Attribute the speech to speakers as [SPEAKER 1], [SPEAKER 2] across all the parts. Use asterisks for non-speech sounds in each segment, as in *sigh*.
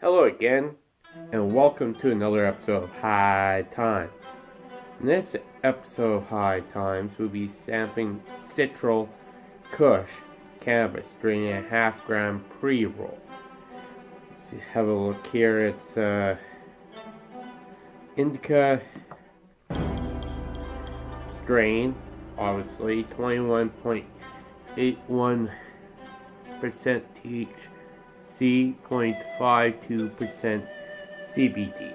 [SPEAKER 1] Hello again, and welcome to another episode of High Times. In this episode of High Times, we'll be sampling Citral Kush cannabis during a half gram pre roll. Let's have a look here. It's uh, Indica strain, obviously 21.81% THC. C.52% CBD.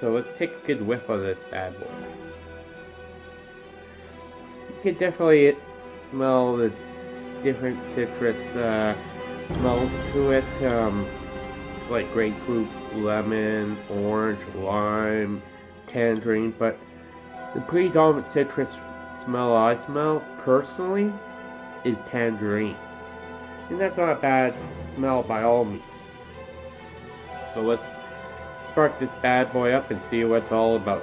[SPEAKER 1] So let's take a good whiff of this bad boy. You can definitely smell the different citrus uh, smells to it, um, like grapefruit, lemon, orange, lime, tangerine, but the predominant citrus smell I smell personally is tangerine. And that's not a bad smell by all means. So let's spark this bad boy up and see what it's all about.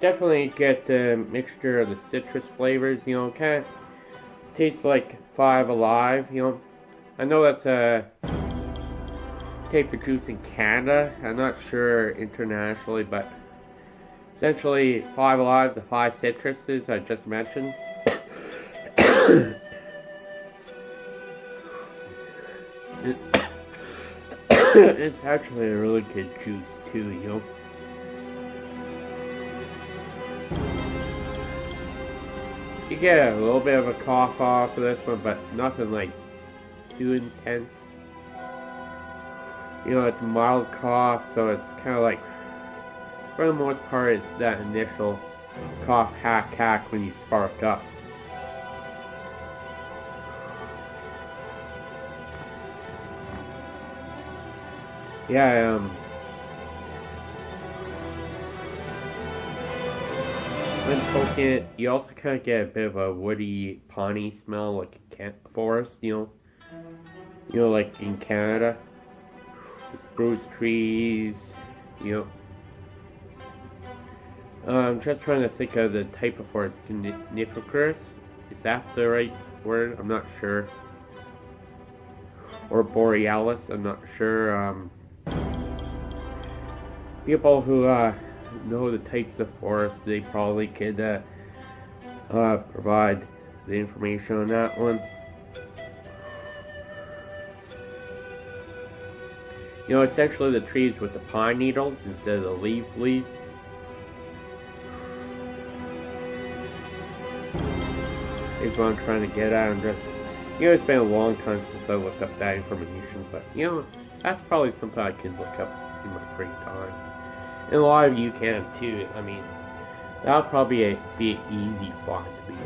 [SPEAKER 1] Definitely get the mixture of the citrus flavors, you know, kind of tastes like Five Alive, you know. I know that's a tape juice in Canada. I'm not sure internationally, but essentially Five Alive, the five citruses I just mentioned. *coughs* *coughs* it's actually a really good juice too, you know. Get a little bit of a cough off of this one, but nothing like too intense. You know, it's mild cough, so it's kind of like, for the most part, it's that initial cough, hack, hack when you spark up. Yeah, um, you also kind of get a bit of a woody, piney smell, like a forest, you know? You know, like in Canada. Spruce trees, you know. Uh, I'm just trying to think of the type of forest. Coniferous? Is that the right word? I'm not sure. Or borealis, I'm not sure. Um, people who, uh, know the types of forests, they probably could uh, uh, provide the information on that one. You know, essentially the trees with the pine needles instead of the leaf leaves. Is what I'm trying to get at. I'm just, you know, it's been a long time since I looked up that information, but you know, that's probably something I could look up in my free time. And a lot of you can too. I mean, that'll probably be an easy find to be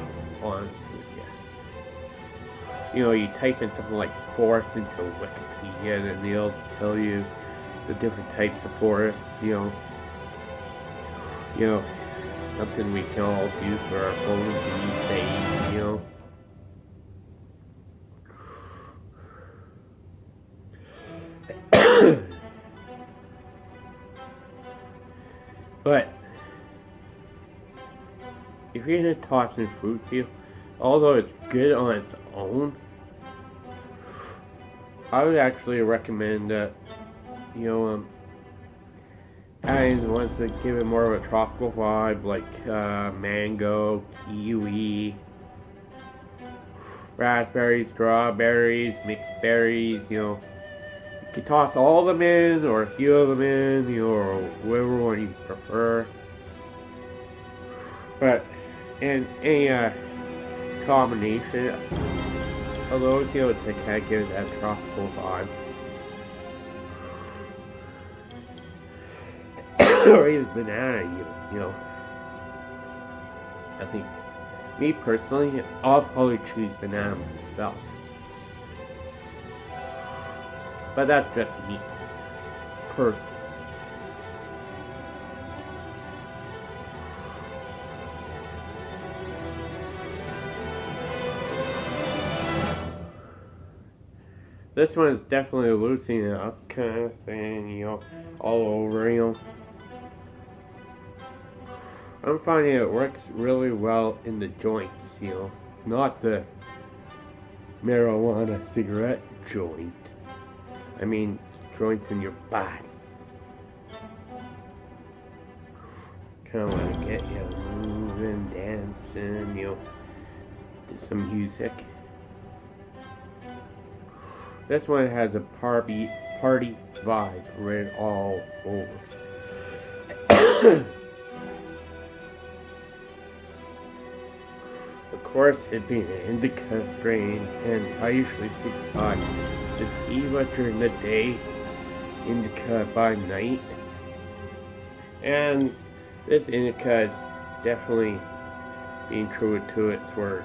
[SPEAKER 1] honest with you. You know, you type in something like forest into Wikipedia and they'll tell you the different types of forests, you know. You know, something we can all do for our phones these days, you know. But if you're gonna toss in fruit peel, although it's good on its own, I would actually recommend that you know um, adding ones that give it more of a tropical vibe, like uh, mango, kiwi, raspberries, strawberries, mixed berries, you know can toss all of them in, or a few of them in, you or whatever one you prefer. But in any uh, combination of those, you know, to kind of give that tropical vibe. *coughs* or even banana, you, you know. I think, me personally, I'll probably choose banana myself. But that's just me. Curse. This one's definitely loosening up kind of thing, you know, all over, you know. I'm finding it works really well in the joints, you know, not the marijuana cigarette joint. I mean, joints in your body. Kind of want to get you moving, dancing, you know, to some music. This one has a party party vibe right all over. *coughs* of course, it being an indica strain, and I usually stick sativa during the day, indica by night. And this indica is definitely being true to its word.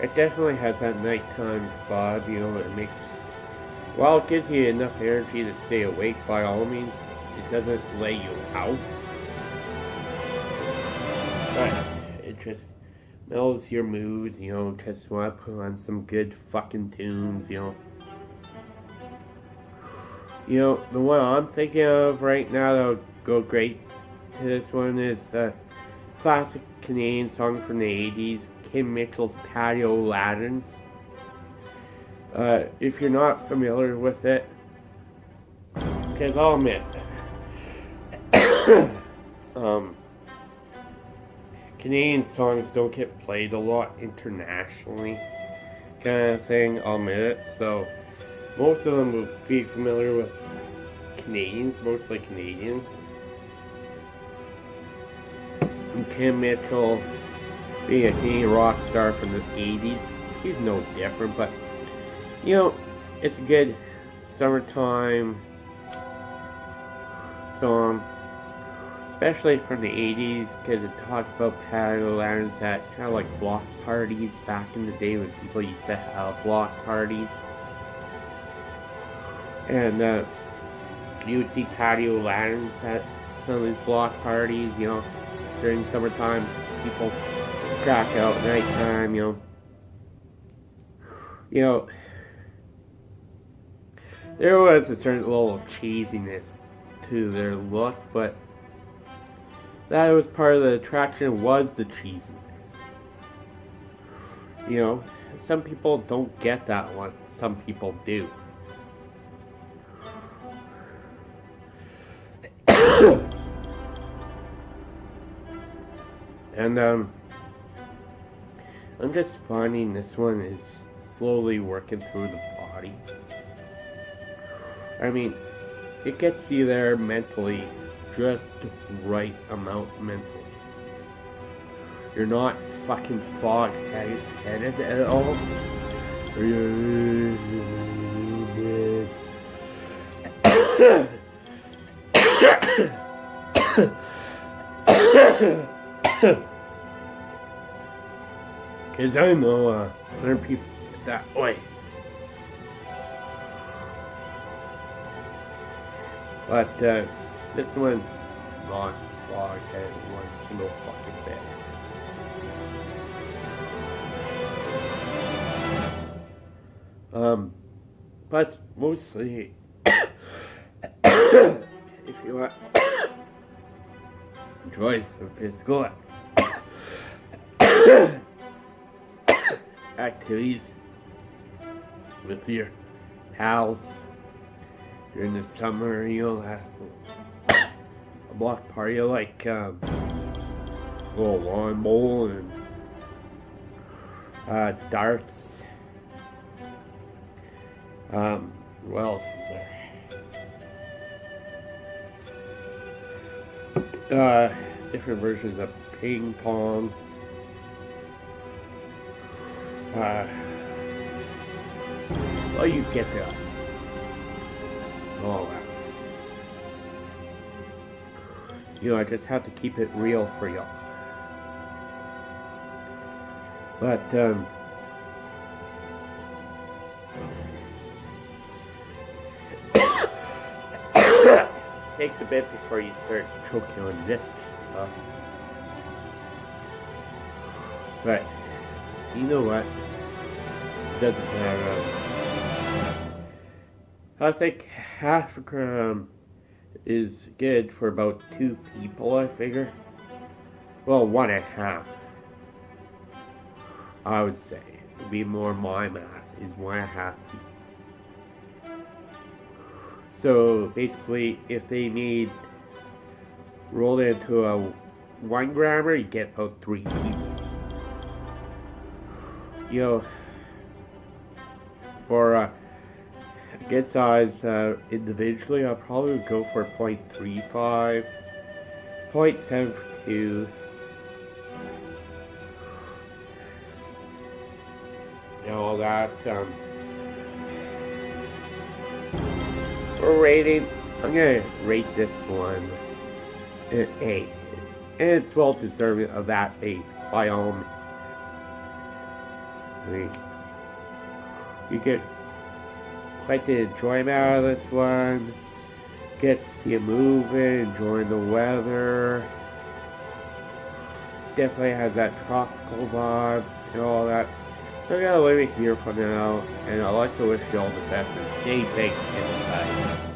[SPEAKER 1] It definitely has that nighttime vibe, you know, it makes, while it gives you enough energy to stay awake by all means, it doesn't lay you out. But it just mellows your mood, you know, just want to put on some good fucking tunes, you know. You know, the one I'm thinking of right now that would go great to this one is a classic Canadian song from the 80s, Kim Mitchell's Patio Lanterns. Uh, if you're not familiar with it, because I'll admit, *coughs* um, Canadian songs don't get played a lot internationally, kind of thing, I'll admit it. So, most of them will be familiar with Canadians, mostly Canadians. Kim Mitchell, being a Canadian rock star from the 80s, he's no different, but, you know, it's a good summertime song, especially from the 80s, because it talks about patio lanterns at kind of like block parties back in the day when people used to have block parties. And uh, you would see patio lanterns at some of these block parties, you know, during summertime. People crack out at nighttime, you know. You know, there was a certain level of cheesiness to their look, but that was part of the attraction was the cheesiness. You know, some people don't get that one, some people do. *coughs* and um I'm just finding this one is slowly working through the body. I mean, it gets you there mentally, just right amount mentally. You're not fucking fog headed at all. Cause *coughs* I know uh, certain people that way. But uh, this one, not fog had one single fucking bit. Um, but mostly, *coughs* if you want enjoy some physical activities with your pals during the summer, you'll have block party like um, a little lawn bowl and uh, darts. Um, what else is there? Uh, different versions of ping pong. Uh, well, you get the all You know, I just have to keep it real for y'all. But, um, *coughs* takes a bit before you start choking on this stuff. But you know what? It doesn't matter. I think half a gram is good for about two people, I figure. Well, one and a half. I would say. It'd be more my math, is one and a half So basically, if they need rolled into a one grammer, you get about three people. You know, for a good size uh, individually, I'll probably go for 0.35, 0.72. And all that. Um, for rating, I'm gonna rate this one an 8. And it's well deserving of that 8 by all means. I mean, you get quite the enjoyment out of this one. Get to see it moving, enjoying the weather. Definitely has that tropical vibe and all that. So I gotta leave it here for now, and I'd like to wish you all the best and stay safe inside.